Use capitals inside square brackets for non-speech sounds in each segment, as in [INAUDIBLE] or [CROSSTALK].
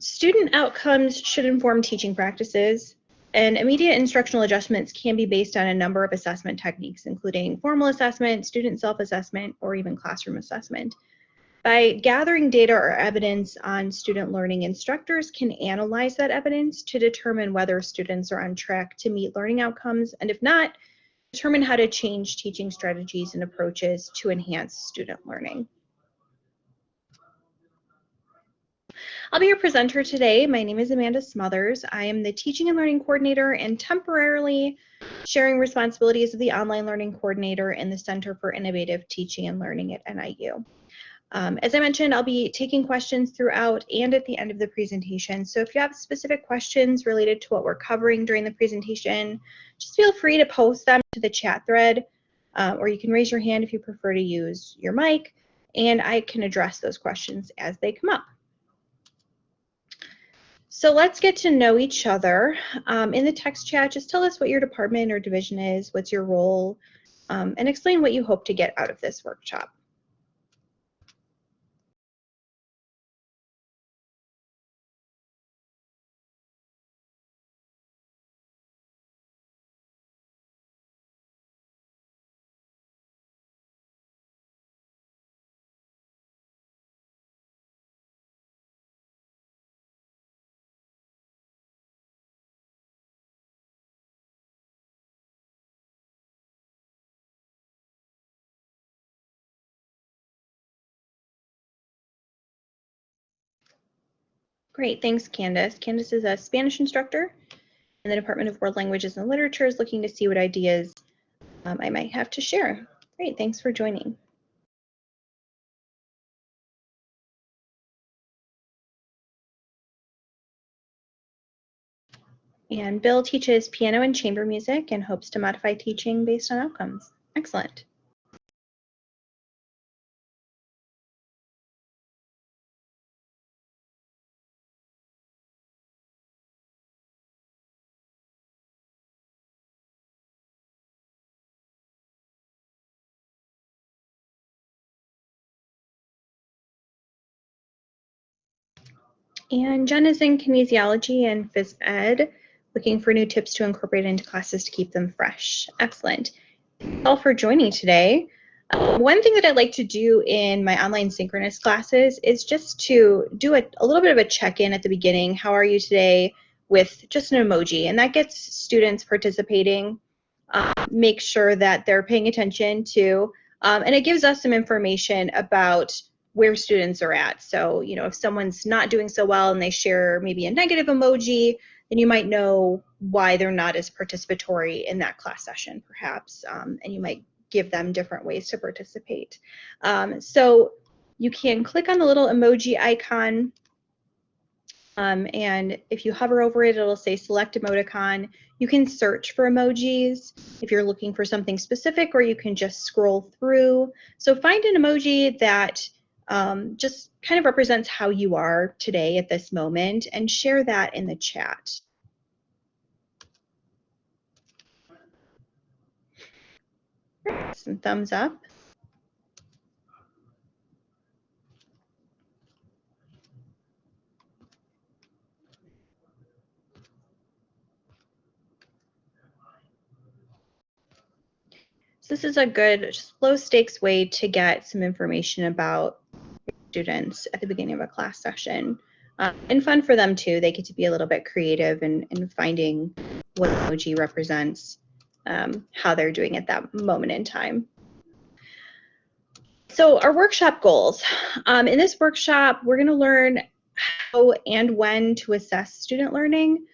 Student outcomes should inform teaching practices, and immediate instructional adjustments can be based on a number of assessment techniques, including formal assessment, student self-assessment, or even classroom assessment. By gathering data or evidence on student learning, instructors can analyze that evidence to determine whether students are on track to meet learning outcomes, and if not, determine how to change teaching strategies and approaches to enhance student learning. I'll be your presenter today. My name is Amanda Smothers. I am the Teaching and Learning Coordinator and temporarily sharing responsibilities of the Online Learning Coordinator in the Center for Innovative Teaching and Learning at NIU. Um, as I mentioned, I'll be taking questions throughout and at the end of the presentation. So if you have specific questions related to what we're covering during the presentation, just feel free to post them to the chat thread, uh, or you can raise your hand if you prefer to use your mic, and I can address those questions as they come up. So let's get to know each other. Um, in the text chat, just tell us what your department or division is, what's your role, um, and explain what you hope to get out of this workshop. Great, thanks Candace. Candace is a Spanish instructor in the Department of World Languages and Literature is looking to see what ideas um, I might have to share. Great, thanks for joining. And Bill teaches piano and chamber music and hopes to modify teaching based on outcomes. Excellent. And Jen is in kinesiology and phys ed, looking for new tips to incorporate into classes to keep them fresh. Excellent. Thanks all for joining today. Um, one thing that I like to do in my online synchronous classes is just to do a, a little bit of a check-in at the beginning. How are you today? With just an emoji, and that gets students participating. Um, make sure that they're paying attention to, um, and it gives us some information about where students are at. So, you know, if someone's not doing so well and they share maybe a negative emoji, then you might know why they're not as participatory in that class session, perhaps, um, and you might give them different ways to participate. Um, so you can click on the little emoji icon, um, and if you hover over it, it'll say select emoticon. You can search for emojis if you're looking for something specific, or you can just scroll through. So find an emoji that um, just kind of represents how you are today at this moment and share that in the chat. Some thumbs up. So this is a good low stakes way to get some information about students at the beginning of a class session. Um, and fun for them too. They get to be a little bit creative in, in finding what emoji represents, um, how they're doing at that moment in time. So our workshop goals. Um, in this workshop, we're going to learn how and when to assess student learning,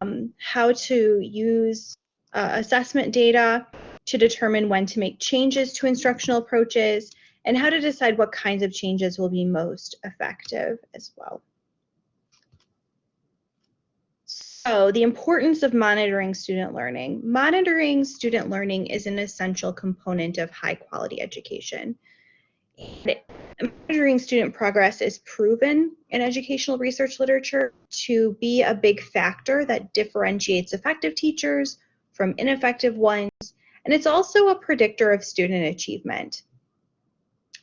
um, how to use uh, assessment data to determine when to make changes to instructional approaches, and how to decide what kinds of changes will be most effective as well. So the importance of monitoring student learning. Monitoring student learning is an essential component of high quality education. And monitoring student progress is proven in educational research literature to be a big factor that differentiates effective teachers from ineffective ones, and it's also a predictor of student achievement.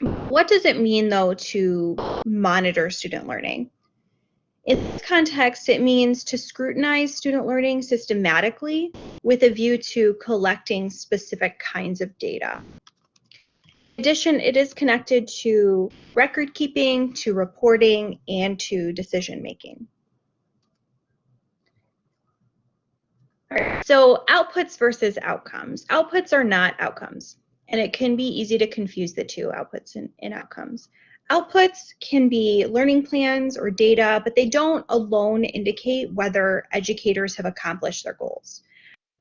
What does it mean though to monitor student learning? In this context, it means to scrutinize student learning systematically with a view to collecting specific kinds of data. In addition, it is connected to record keeping, to reporting, and to decision making. so outputs versus outcomes. Outputs are not outcomes, and it can be easy to confuse the two outputs and, and outcomes. Outputs can be learning plans or data, but they don't alone indicate whether educators have accomplished their goals.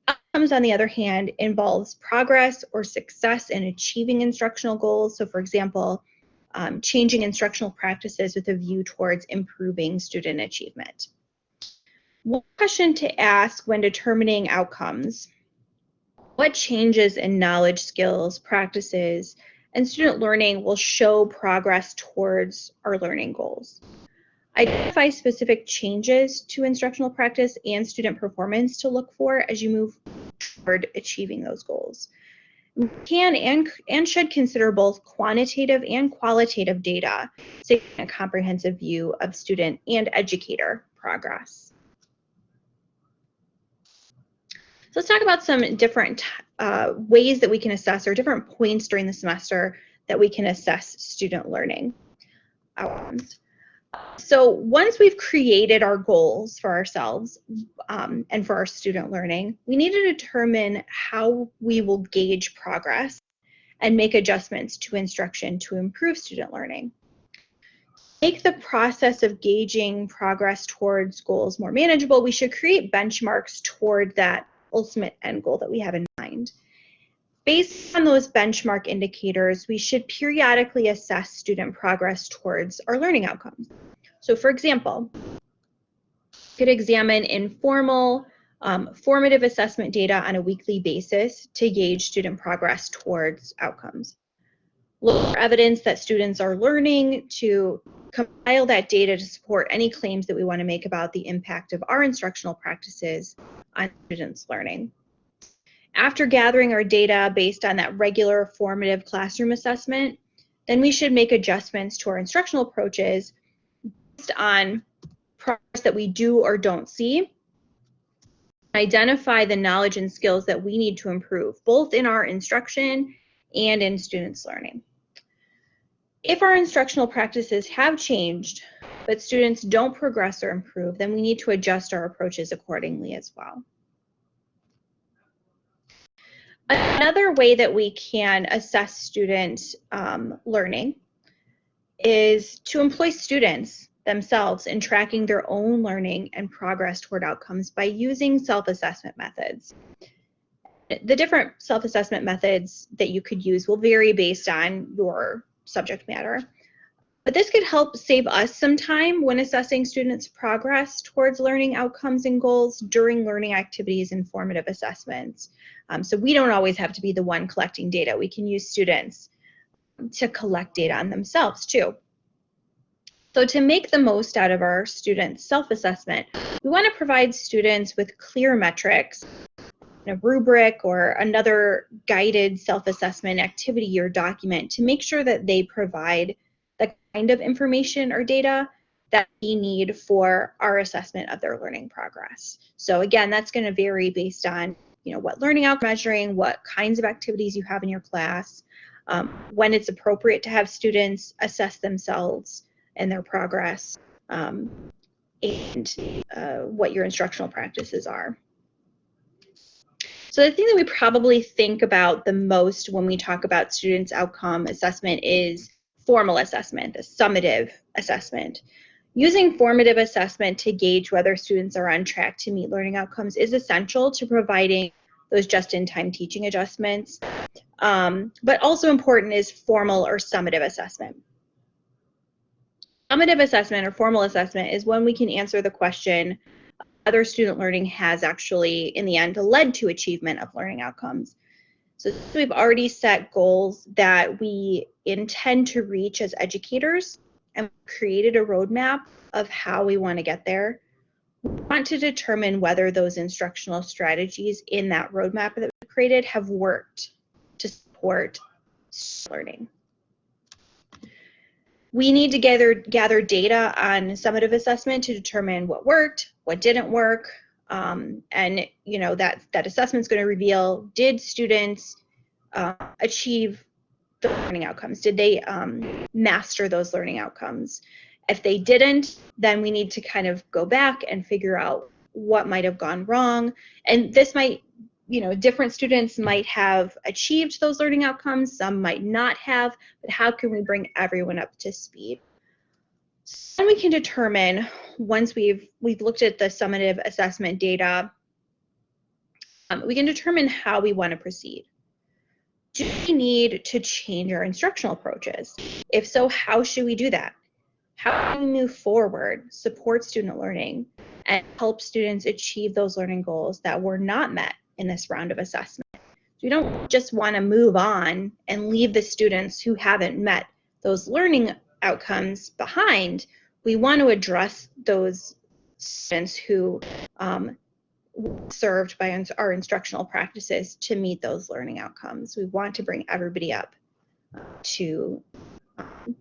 Outcomes, on the other hand, involves progress or success in achieving instructional goals. So, for example, um, changing instructional practices with a view towards improving student achievement. One question to ask when determining outcomes what changes in knowledge, skills, practices, and student learning will show progress towards our learning goals. Identify specific changes to instructional practice and student performance to look for as you move toward achieving those goals. We can and, and should consider both quantitative and qualitative data to get a comprehensive view of student and educator progress. So let's talk about some different uh, ways that we can assess or different points during the semester that we can assess student learning outcomes. So once we've created our goals for ourselves um, and for our student learning, we need to determine how we will gauge progress and make adjustments to instruction to improve student learning. Make the process of gauging progress towards goals more manageable, we should create benchmarks toward that ultimate end goal that we have in mind. Based on those benchmark indicators, we should periodically assess student progress towards our learning outcomes. So for example, could examine informal um, formative assessment data on a weekly basis to gauge student progress towards outcomes. Look for evidence that students are learning to compile that data to support any claims that we want to make about the impact of our instructional practices on students' learning. After gathering our data based on that regular formative classroom assessment, then we should make adjustments to our instructional approaches based on progress that we do or don't see. Identify the knowledge and skills that we need to improve, both in our instruction and in students' learning. If our instructional practices have changed, but students don't progress or improve, then we need to adjust our approaches accordingly as well. Another way that we can assess student um, learning is to employ students themselves in tracking their own learning and progress toward outcomes by using self-assessment methods. The different self-assessment methods that you could use will vary based on your subject matter. But this could help save us some time when assessing students' progress towards learning outcomes and goals during learning activities and formative assessments. Um, so we don't always have to be the one collecting data. We can use students to collect data on themselves too. So to make the most out of our students' self-assessment, we want to provide students with clear metrics, a rubric or another guided self-assessment activity or document to make sure that they provide the kind of information or data that we need for our assessment of their learning progress. So again, that's going to vary based on you know what learning outcome measuring, what kinds of activities you have in your class, um, when it's appropriate to have students assess themselves and their progress, um, and uh, what your instructional practices are. So the thing that we probably think about the most when we talk about students' outcome assessment is formal assessment, the summative assessment. Using formative assessment to gauge whether students are on track to meet learning outcomes is essential to providing those just-in-time teaching adjustments. Um, but also important is formal or summative assessment. Summative assessment or formal assessment is when we can answer the question whether student learning has actually, in the end, led to achievement of learning outcomes. So we've already set goals that we intend to reach as educators and created a roadmap of how we want to get there. We want to determine whether those instructional strategies in that roadmap that we created have worked to support learning. we need to gather gather data on summative assessment to determine what worked, what didn't work, um, and you know that that assessment is going to reveal did students uh, achieve the learning outcomes? Did they um, master those learning outcomes? If they didn't, then we need to kind of go back and figure out what might have gone wrong. And this might, you know, different students might have achieved those learning outcomes, some might not have, but how can we bring everyone up to speed? Then we can determine once we've we've looked at the summative assessment data, um, we can determine how we want to proceed. Do we need to change our instructional approaches? If so, how should we do that? How can we move forward, support student learning, and help students achieve those learning goals that were not met in this round of assessment? So We don't just want to move on and leave the students who haven't met those learning outcomes behind. We want to address those students who um, served by our instructional practices to meet those learning outcomes. We want to bring everybody up to um,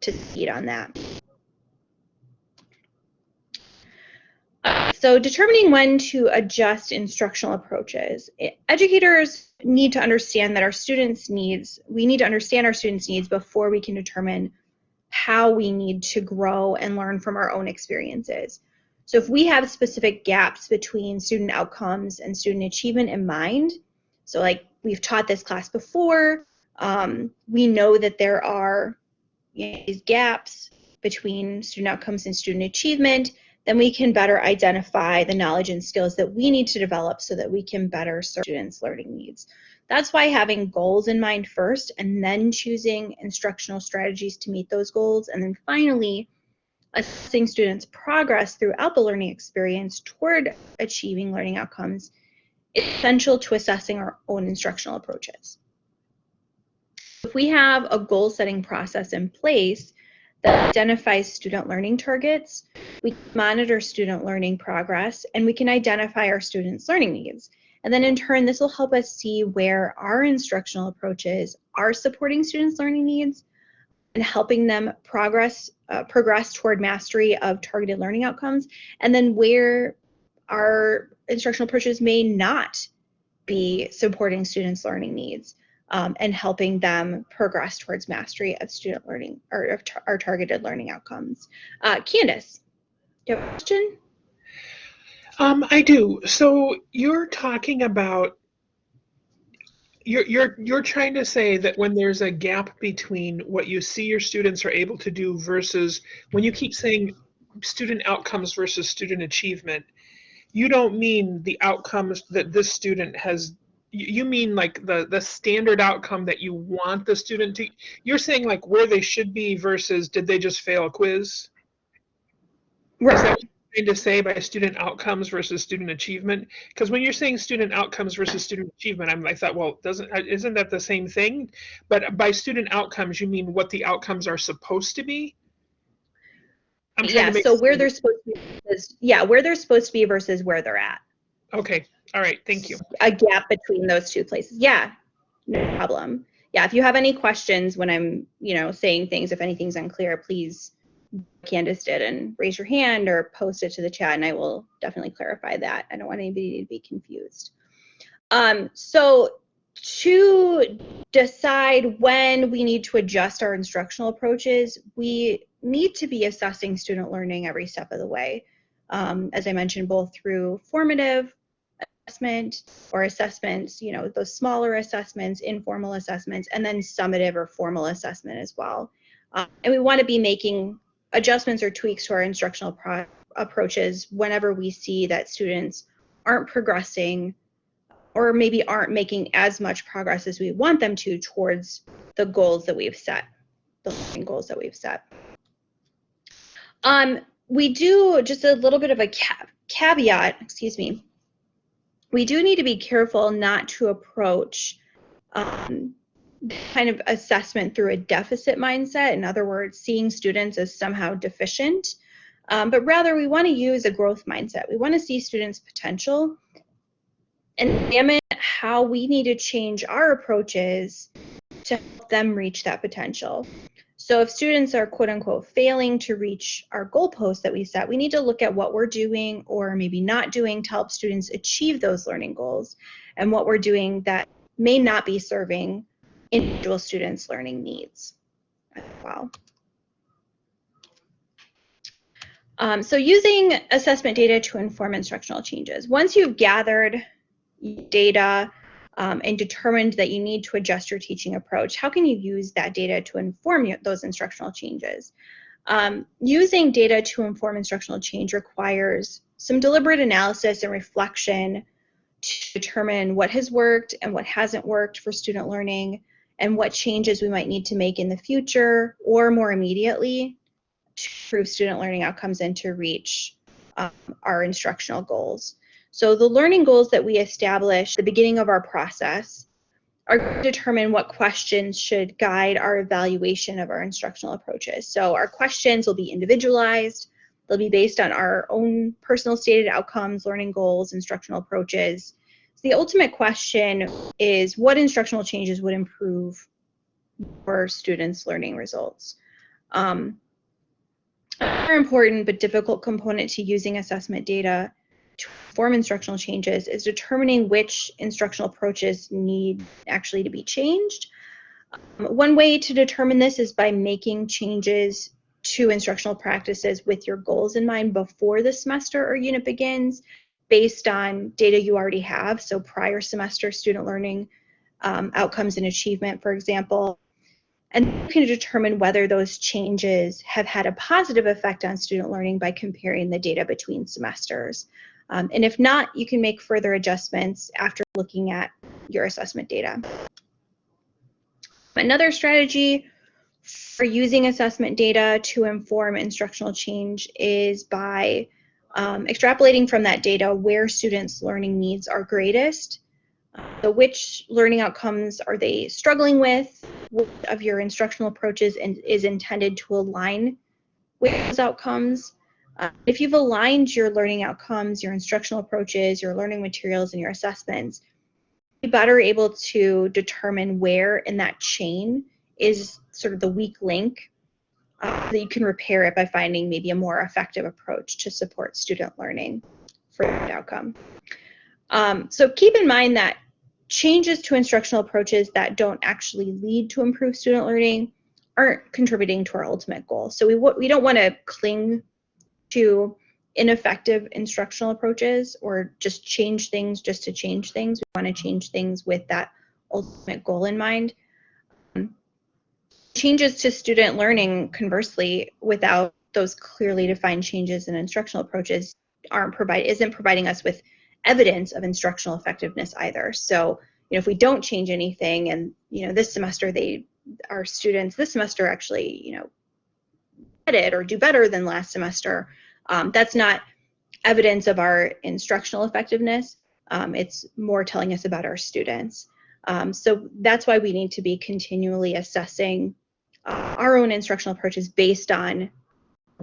to speed on that. so determining when to adjust instructional approaches. Educators need to understand that our students' needs, we need to understand our students' needs before we can determine how we need to grow and learn from our own experiences. So if we have specific gaps between student outcomes and student achievement in mind, so like we've taught this class before, um, we know that there are you know, these gaps between student outcomes and student achievement, then we can better identify the knowledge and skills that we need to develop so that we can better serve students' learning needs. That's why having goals in mind first and then choosing instructional strategies to meet those goals and then finally assessing students' progress throughout the learning experience toward achieving learning outcomes is essential to assessing our own instructional approaches. If we have a goal setting process in place that identifies student learning targets, we monitor student learning progress, and we can identify our students' learning needs. And then in turn, this will help us see where our instructional approaches are supporting students' learning needs and helping them progress uh, progress toward mastery of targeted learning outcomes, and then where our instructional approaches may not be supporting students' learning needs um, and helping them progress towards mastery of student learning or our targeted learning outcomes. Uh, Candace, you have a question? Um, I do. So you're talking about you're you're you're trying to say that when there's a gap between what you see your students are able to do versus when you keep saying student outcomes versus student achievement you don't mean the outcomes that this student has you mean like the the standard outcome that you want the student to you're saying like where they should be versus did they just fail a quiz right trying to say by student outcomes versus student achievement? Because when you're saying student outcomes versus student achievement, I'm, I thought, well, doesn't uh, isn't that the same thing? But by student outcomes, you mean what the outcomes are supposed to be? yeah. So where they're supposed to be, versus, yeah, where they're supposed to be versus where they're at. Okay. All right. Thank you. A gap between those two places. Yeah. No problem. Yeah. If you have any questions when I'm, you know, saying things, if anything's unclear, please Candace did and raise your hand or post it to the chat and I will definitely clarify that. I don't want anybody to be confused. Um, so to decide when we need to adjust our instructional approaches, we need to be assessing student learning every step of the way. Um, as I mentioned, both through formative assessment or assessments, you know, those smaller assessments, informal assessments, and then summative or formal assessment as well. Um, and we want to be making adjustments or tweaks to our instructional approaches whenever we see that students aren't progressing or maybe aren't making as much progress as we want them to towards the goals that we've set, the learning goals that we've set. Um, we do just a little bit of a caveat, excuse me. We do need to be careful not to approach um, kind of assessment through a deficit mindset. In other words, seeing students as somehow deficient, um, but rather we want to use a growth mindset. We want to see students' potential and examine how we need to change our approaches to help them reach that potential. So if students are quote unquote failing to reach our goalposts that we set, we need to look at what we're doing or maybe not doing to help students achieve those learning goals and what we're doing that may not be serving individual students' learning needs as well. Um, so using assessment data to inform instructional changes. Once you've gathered data um, and determined that you need to adjust your teaching approach, how can you use that data to inform those instructional changes? Um, using data to inform instructional change requires some deliberate analysis and reflection to determine what has worked and what hasn't worked for student learning and what changes we might need to make in the future or more immediately to improve student learning outcomes and to reach um, our instructional goals. So the learning goals that we establish at the beginning of our process are to determine what questions should guide our evaluation of our instructional approaches. So our questions will be individualized, they'll be based on our own personal stated outcomes, learning goals, instructional approaches. So the ultimate question is what instructional changes would improve for students' learning results? Um, Another important but difficult component to using assessment data to form instructional changes is determining which instructional approaches need actually to be changed. Um, one way to determine this is by making changes to instructional practices with your goals in mind before the semester or unit begins based on data you already have. So prior semester student learning um, outcomes and achievement, for example, and you can determine whether those changes have had a positive effect on student learning by comparing the data between semesters. Um, and if not, you can make further adjustments after looking at your assessment data. Another strategy for using assessment data to inform instructional change is by um, extrapolating from that data where students' learning needs are greatest so which learning outcomes are they struggling with? What of your instructional approaches and is intended to align with those outcomes? Uh, if you've aligned your learning outcomes, your instructional approaches, your learning materials, and your assessments, be better able to determine where in that chain is sort of the weak link uh, that you can repair it by finding maybe a more effective approach to support student learning for that outcome. Um, so keep in mind that changes to instructional approaches that don't actually lead to improved student learning aren't contributing to our ultimate goal. So we, we don't want to cling to ineffective instructional approaches or just change things just to change things. We want to change things with that ultimate goal in mind. Changes to student learning, conversely, without those clearly defined changes in instructional approaches aren't provide isn't providing us with evidence of instructional effectiveness either. So, you know, if we don't change anything and, you know, this semester they, our students this semester actually, you know, it or do better than last semester, um, that's not evidence of our instructional effectiveness. Um, it's more telling us about our students. Um, so that's why we need to be continually assessing uh, our own instructional approaches based on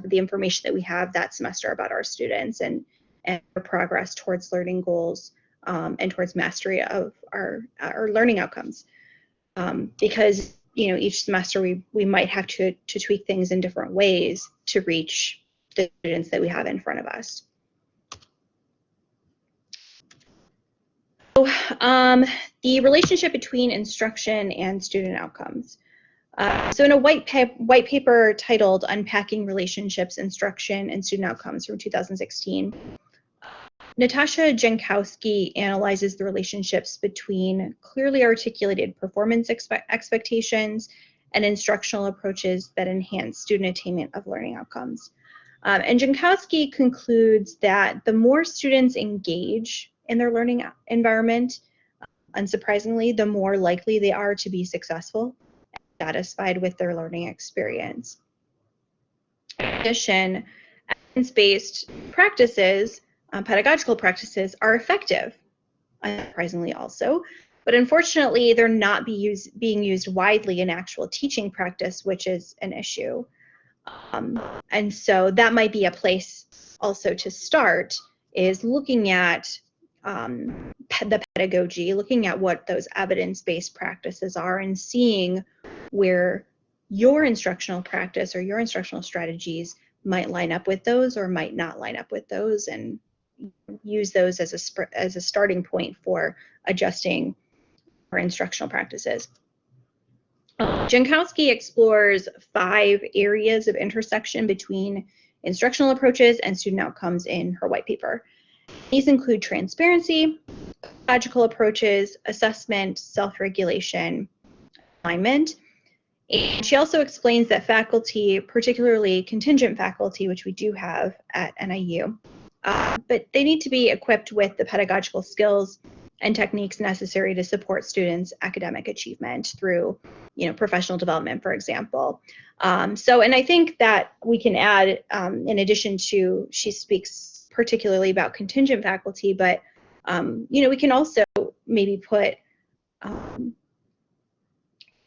the information that we have that semester about our students and and progress towards learning goals um, and towards mastery of our, our learning outcomes. Um, because you know each semester we, we might have to, to tweak things in different ways to reach the students that we have in front of us. So, um, the relationship between instruction and student outcomes. Uh, so in a white, pa white paper titled Unpacking Relationships, Instruction, and Student Outcomes from 2016, Natasha Jankowski analyzes the relationships between clearly articulated performance expe expectations and instructional approaches that enhance student attainment of learning outcomes. Um, and Jankowski concludes that the more students engage in their learning environment, unsurprisingly, the more likely they are to be successful satisfied with their learning experience. In addition, evidence-based practices um, pedagogical practices are effective, unsurprisingly also, but unfortunately they're not be being used widely in actual teaching practice, which is an issue. Um, and so that might be a place also to start is looking at um, the pedagogy, looking at what those evidence-based practices are and seeing where your instructional practice or your instructional strategies might line up with those or might not line up with those and use those as a, as a starting point for adjusting our instructional practices. Jankowski explores five areas of intersection between instructional approaches and student outcomes in her white paper. These include transparency, logical approaches, assessment, self-regulation, alignment. And she also explains that faculty, particularly contingent faculty, which we do have at NIU, uh, but they need to be equipped with the pedagogical skills and techniques necessary to support students' academic achievement through, you know, professional development, for example. Um, so, and I think that we can add, um, in addition to, she speaks particularly about contingent faculty, but, um, you know, we can also maybe put um,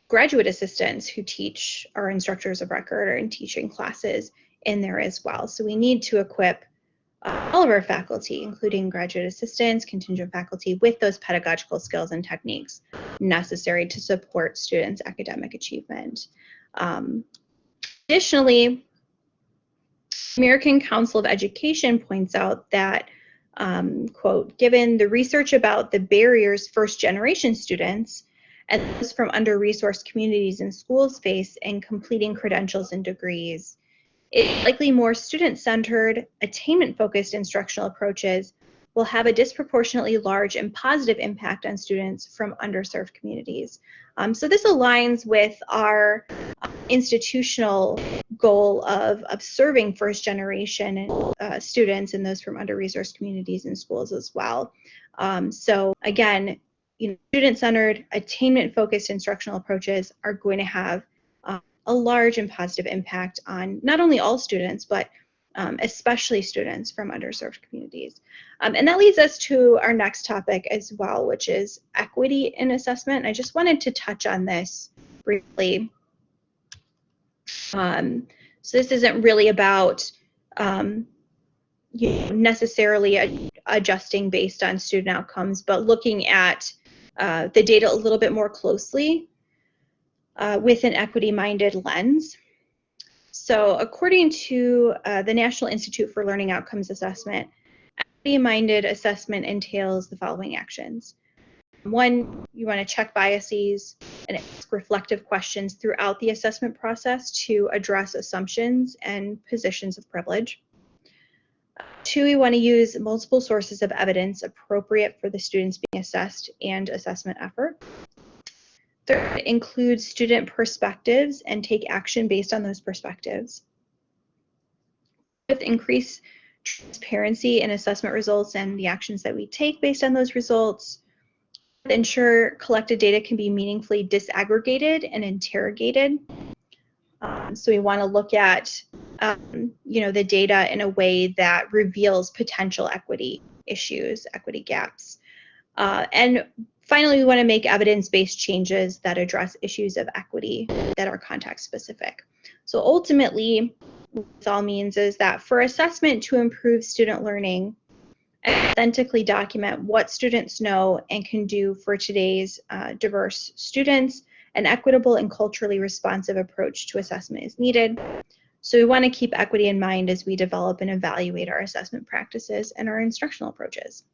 graduate assistants who teach our instructors of record or in teaching classes in there as well. So we need to equip uh, all of our faculty, including graduate assistants, contingent faculty, with those pedagogical skills and techniques necessary to support students' academic achievement. Um, additionally, American Council of Education points out that, um, quote, given the research about the barriers first generation students and those from under-resourced communities and schools face in completing credentials and degrees, it's likely more student-centered, attainment-focused instructional approaches will have a disproportionately large and positive impact on students from underserved communities. Um, so this aligns with our uh, institutional goal of, of serving first generation uh, students and those from under-resourced communities and schools as well. Um, so again, you know, student-centered, attainment-focused instructional approaches are going to have a large and positive impact on not only all students, but um, especially students from underserved communities. Um, and that leads us to our next topic as well, which is equity in assessment. I just wanted to touch on this briefly. Um, so this isn't really about um, you know, necessarily adjusting based on student outcomes, but looking at uh, the data a little bit more closely uh, with an equity-minded lens. So according to uh, the National Institute for Learning Outcomes Assessment, equity-minded assessment entails the following actions. One, you want to check biases and ask reflective questions throughout the assessment process to address assumptions and positions of privilege. Two, we want to use multiple sources of evidence appropriate for the students being assessed and assessment effort. Third, include student perspectives and take action based on those perspectives. Fifth, increase transparency in assessment results and the actions that we take based on those results. Ensure collected data can be meaningfully disaggregated and interrogated. Um, so we want to look at, um, you know, the data in a way that reveals potential equity issues, equity gaps. Uh, and Finally, we want to make evidence-based changes that address issues of equity that are context-specific. So ultimately, what this all means is that for assessment to improve student learning, authentically document what students know and can do for today's uh, diverse students, an equitable and culturally responsive approach to assessment is needed. So we want to keep equity in mind as we develop and evaluate our assessment practices and our instructional approaches.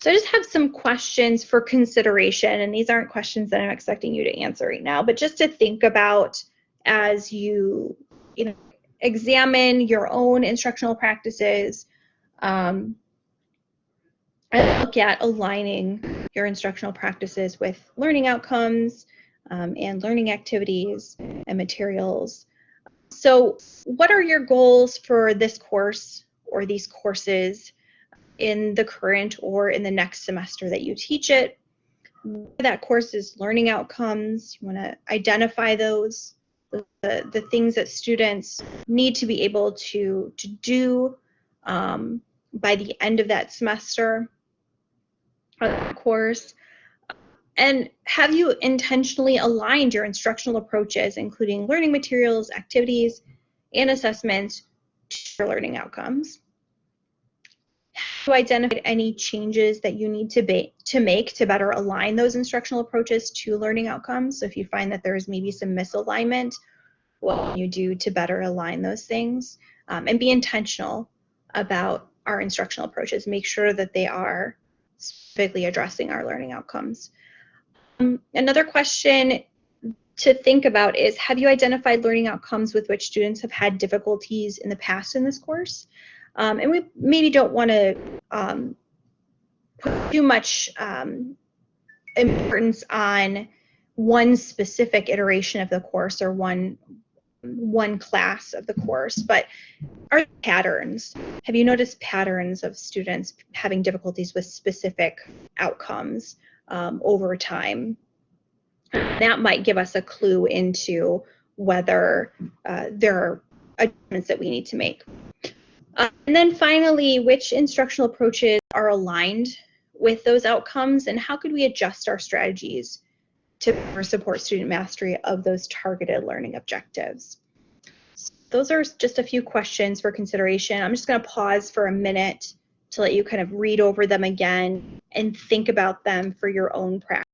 So I just have some questions for consideration, and these aren't questions that I'm expecting you to answer right now, but just to think about as you, you know, examine your own instructional practices um, and look at aligning your instructional practices with learning outcomes um, and learning activities and materials. So what are your goals for this course or these courses? in the current or in the next semester that you teach it. That course is learning outcomes. You want to identify those, the, the things that students need to be able to, to do um, by the end of that semester course. And have you intentionally aligned your instructional approaches, including learning materials, activities, and assessments to your learning outcomes? Have you identified any changes that you need to, to make to better align those instructional approaches to learning outcomes? So if you find that there is maybe some misalignment, what can you do to better align those things? Um, and be intentional about our instructional approaches. Make sure that they are specifically addressing our learning outcomes. Um, another question to think about is, have you identified learning outcomes with which students have had difficulties in the past in this course? Um, and we maybe don't want to um, put too much um, importance on one specific iteration of the course or one one class of the course, but are patterns? Have you noticed patterns of students having difficulties with specific outcomes um, over time? That might give us a clue into whether uh, there are adjustments that we need to make. Uh, and then finally, which instructional approaches are aligned with those outcomes and how could we adjust our strategies to support student mastery of those targeted learning objectives? Those are just a few questions for consideration. I'm just going to pause for a minute to let you kind of read over them again and think about them for your own practice.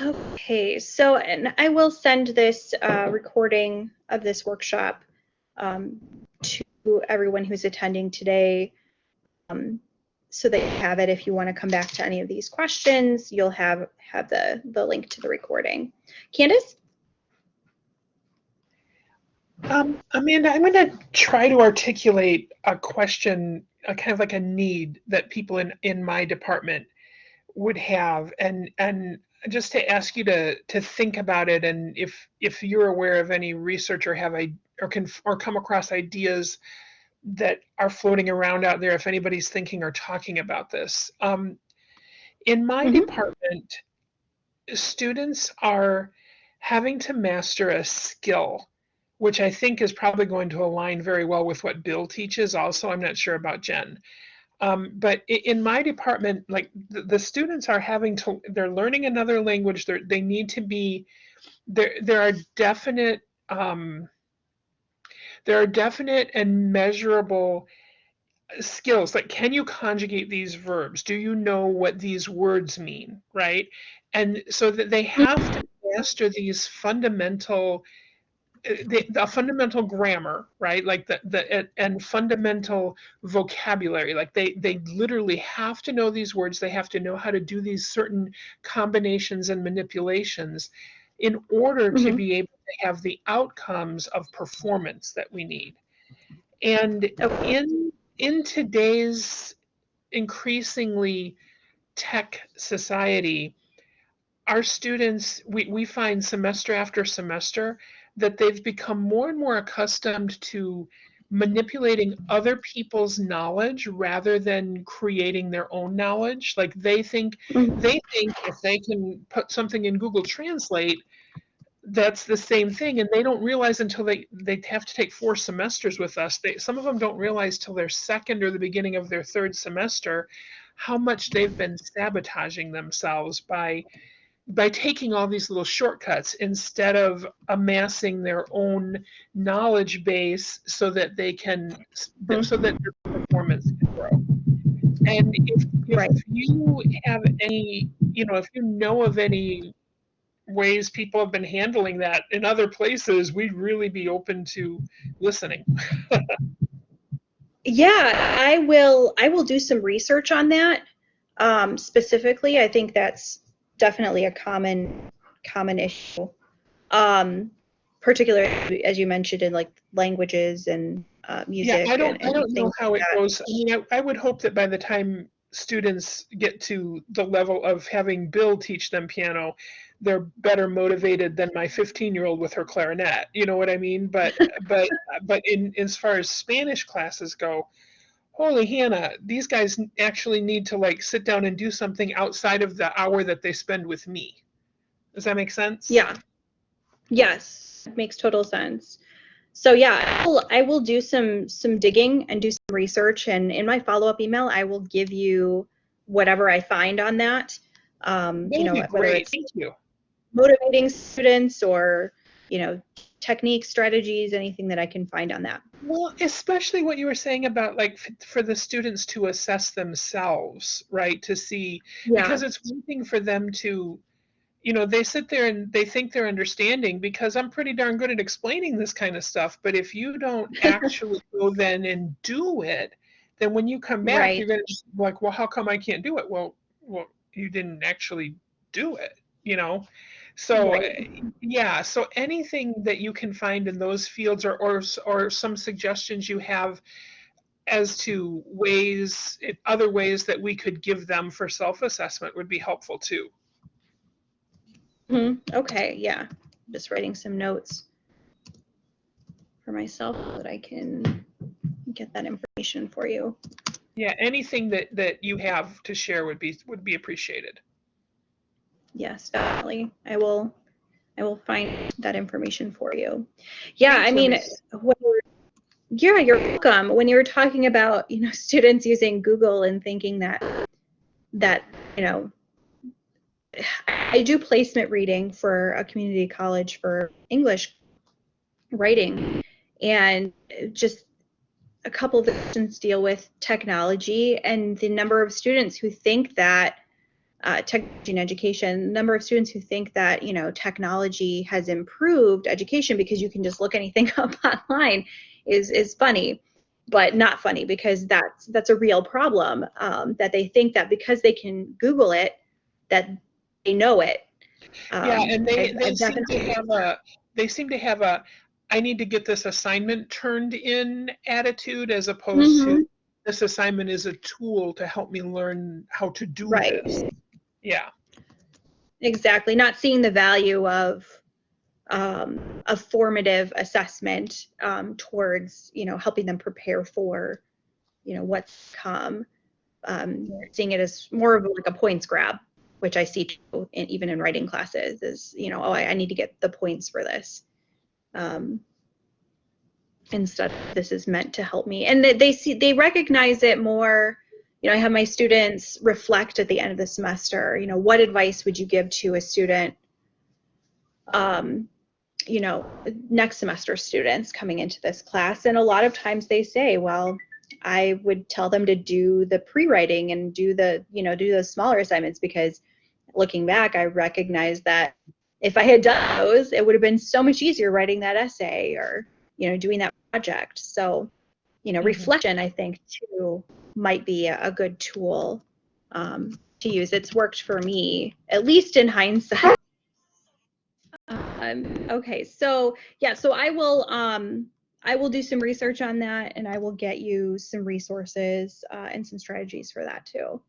Okay, so and I will send this uh, recording of this workshop um, to everyone who's attending today um, so that you have it if you want to come back to any of these questions, you'll have, have the, the link to the recording. Candace? Um, Amanda, I'm going to try to articulate a question, a kind of like a need that people in, in my department would have. And, and just to ask you to to think about it and if if you're aware of any research or have I or can or come across ideas that are floating around out there if anybody's thinking or talking about this um, in my mm-hmm. department students are having to master a skill which i think is probably going to align very well with what bill teaches also i'm not sure about jen um, but in my department, like the, the, students are having to, they're learning another language. They're, they need to be, there, there are definite, um, there are definite and measurable skills. Like, can you conjugate these verbs? Do you know what these words mean? Right. And so that they have to master these fundamental the, the, fundamental grammar, right? Like the the and fundamental vocabulary. Like they they literally have to know these words. They have to know how to do these certain combinations and manipulations in order mm-hmm. to be able to have the outcomes of performance that we need. And in in today's increasingly tech society, our students we, we find semester after semester that they've become more and more accustomed to manipulating other people's knowledge rather than creating their own knowledge. Like they think mm-hmm. they think if they can put something in google translate that's the same thing. And they don't realize until they they have to take four semesters with us. They some of them don't realize till their second or the beginning of their third semester how much they've been sabotaging themselves by by taking all these little shortcuts instead of amassing their own knowledge base so that they can so that their performance can grow and if, if Right. you have any you know if you know of any ways people have been handling that in other places we'd really be open to listening [LAUGHS] Yeah, I will. I will do some research on that. Um, specifically, I think that's definitely a common common issue. Um, particularly as you mentioned in like languages and uh, music. Yeah, I don't, and, I don't know how like it goes. I mean, I, I would hope that by the time students get to the level of having Bill teach them piano, they're better motivated than my 15 year old with her clarinet. You know what I mean? But, [LAUGHS] but, but in, as far as Spanish classes go, holy Hannah, these guys actually need to like sit down and do something outside of the hour that they spend with me. Does that make sense? Yeah. Yes, makes total sense. So yeah, I will, I will do some some digging and do some research, and in my follow up email, I will give you whatever I find on that. Um, That you know, whether great. it's Thank you. motivating students or you know techniques, strategies, anything that I can find on that. Well, especially what you were saying about like f- for the students to assess themselves, right? To see Yeah. because it's one thing for them to you know they sit there and they think they're understanding because i'm pretty darn good at explaining this kind of stuff but if you don't [LAUGHS] actually go then and do it then when you come back Right. you're going to be like well how come i can't do it well well you didn't actually do it you know so Right. uh, yeah so anything that you can find in those fields or or, or some suggestions you have as to ways other ways that we could give them for self-assessment would be helpful too Mhm. Okay, yeah. Just writing some notes for myself so that I can get that information for you. Yeah, anything that that you have to share would be would be appreciated. Yes, definitely. I will I will find that information for you. Yeah, Thank I mean, yeah, you're welcome. When you were talking about, you know, [LAUGHS] students using Google and thinking that that, you know, I do placement reading for a community college for English writing and just a couple of the questions deal with technology and the number of students who think that uh, technology in education, the number of students who think that you know technology has improved education because you can just look anything [LAUGHS] up online is is funny, but not funny because that's that's a real problem. Um, that they think that because they can Google it, that they know it. yeah, Um, and they I've- they I've seem to have a they seem to have a I need to get this assignment turned in attitude as opposed Mhm. to this assignment is a tool to help me learn how to do Right. this. Yeah. Exactly, not seeing the value of um, a formative assessment um, towards you know helping them prepare for you know what's come. Um, seeing it as more of like a points grab, which I see too, in, even in writing classes, is you know oh I, I need to get the points for this. Um, instead, this is meant to help me, and they, they see they recognize it more you know, I have my students reflect at the end of the semester, you know, what advice would you give to a student, um, you know, next semester students coming into this class? And a lot of times they say, well, I would tell them to do the pre-writing and do the, you know, do those smaller assignments because looking back, I recognize that if I had done those, it would have been so much easier writing that essay or, you know, doing that project. So, you know, Mhm. reflection, I think, too, might be a, a good tool um, to use. It's worked for me, at least in hindsight. Um, okay, so yeah, so I will um, I will do some research on that, and I will get you some resources uh, and some strategies for that too.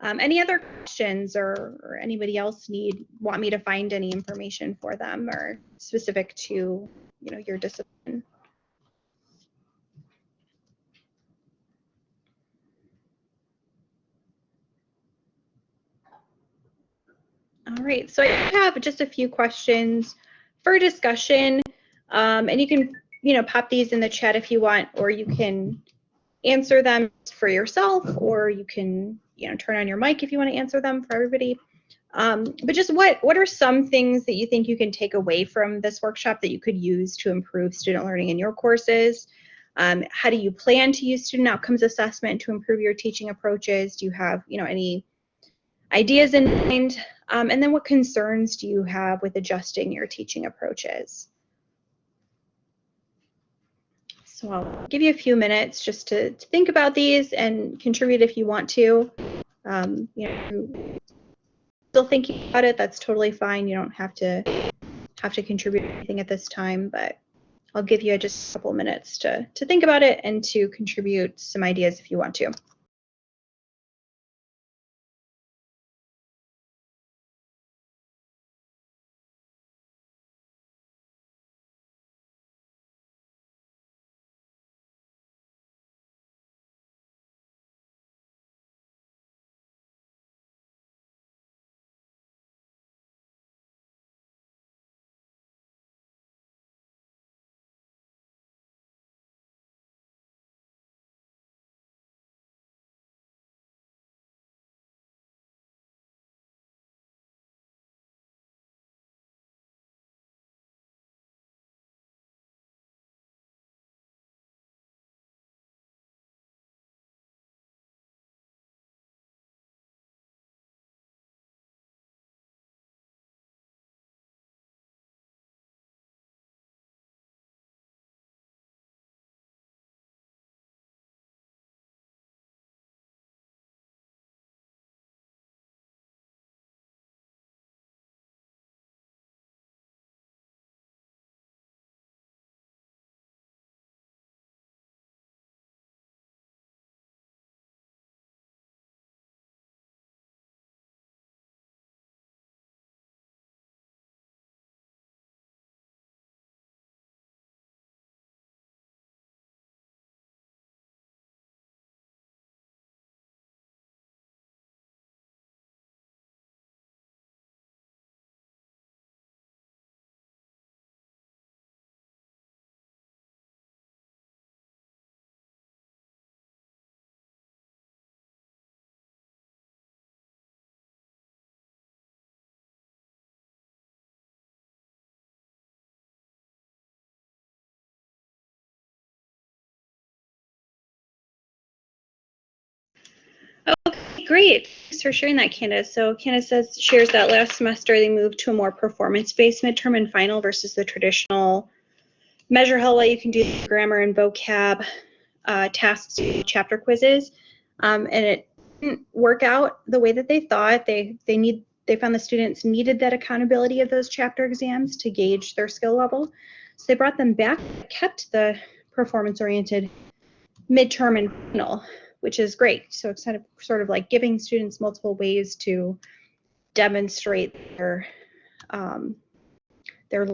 Um, any other questions, or, or anybody else need want me to find any information for them, or specific to you know your discipline? All right, so I have just a few questions for discussion, um, and you can, you know, pop these in the chat if you want, or you can answer them for yourself, or you can, you know, turn on your mic if you want to answer them for everybody. Um, but just what what are some things that you think you can take away from this workshop that you could use to improve student learning in your courses? Um, how do you plan to use student outcomes assessment to improve your teaching approaches? Do you have you know any ideas in mind? Um, and then what concerns do you have with adjusting your teaching approaches? So I'll give you a few minutes just to, to think about these and contribute if you want to. Um, you know, still thinking about it, that's totally fine. You don't have to have to contribute anything at this time, but I'll give you just a couple minutes to, to think about it and to contribute some ideas if you want to. Great. Thanks for sharing that, Candace. So Candace says shares that last semester they moved to a more performance-based midterm and final versus the traditional measure how well you can do grammar and vocab uh, tasks, chapter quizzes, um, and it didn't work out the way that they thought. They they need they found the students needed that accountability of those chapter exams to gauge their skill level. So they brought them back, kept the performance-oriented midterm and final which is great. So it's kind of sort of like giving students multiple ways to demonstrate their um, their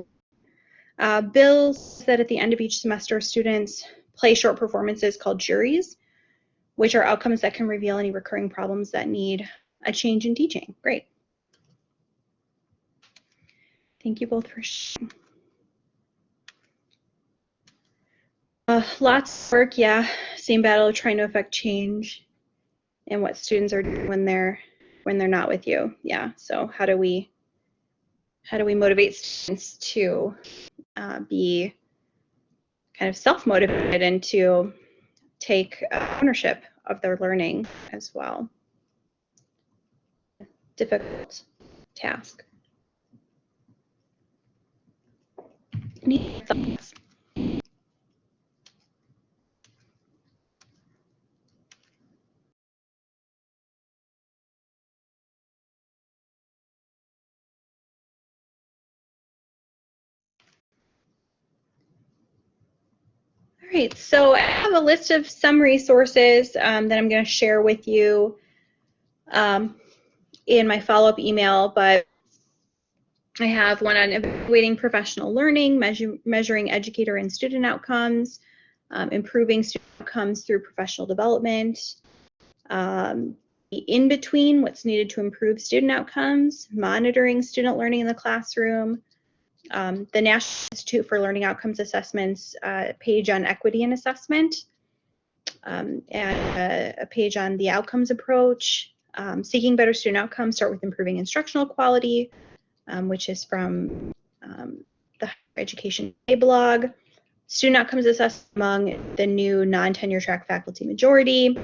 uh, Bill said at the end of each semester, students play short performances called juries, which are outcomes that can reveal any recurring problems that need a change in teaching. Great. Thank you both for sharing. Uh, lots of work, yeah. Same battle trying to affect change and what students are doing when they're when they're not with you. Yeah. So how do we how do we motivate students to uh, be kind of self-motivated and to take uh, ownership of their learning as well? Difficult task. Any thoughts? Right, so I have a list of some resources um, that I'm going to share with you um, in my follow-up email, but I have one on evaluating professional learning, measure, measuring educator and student outcomes, um, improving student outcomes through professional development, um, in between what's needed to improve student outcomes, monitoring student learning in the classroom, um, the National Institute for Learning Outcomes Assessments uh, page on equity and assessment, um, and a, a, page on the outcomes approach, um, Seeking Better Student Outcomes, Start with Improving Instructional Quality, um, which is from um, the Higher Education blog. Student Outcomes Assessment among the new non-tenure track faculty majority,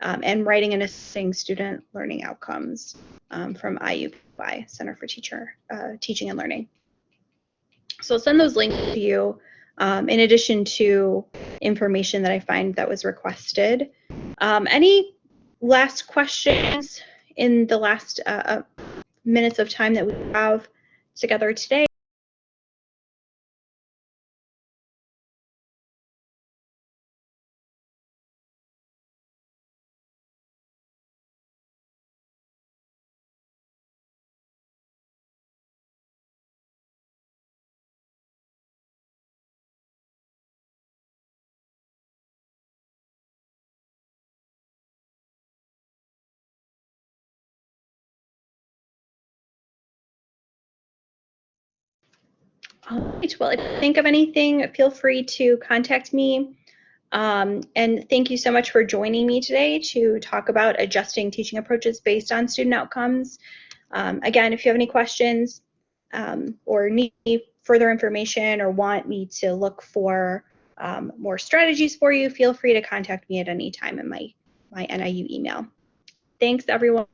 um, and Writing and Assessing Student Learning Outcomes from IUPUI, Center for Teacher uh, Teaching and Learning. So I'll send those links to you um, in addition to information that I find that was requested. Um, any last questions in the last uh, uh, minutes of time that we have together today? Right. Well, if you think of anything, feel free to contact me. Um, and thank you so much for joining me today to talk about adjusting teaching approaches based on student outcomes. Um, again, if you have any questions um, or need further information or want me to look for um, more strategies for you, feel free to contact me at any time in my, my NIU email. Thanks, everyone.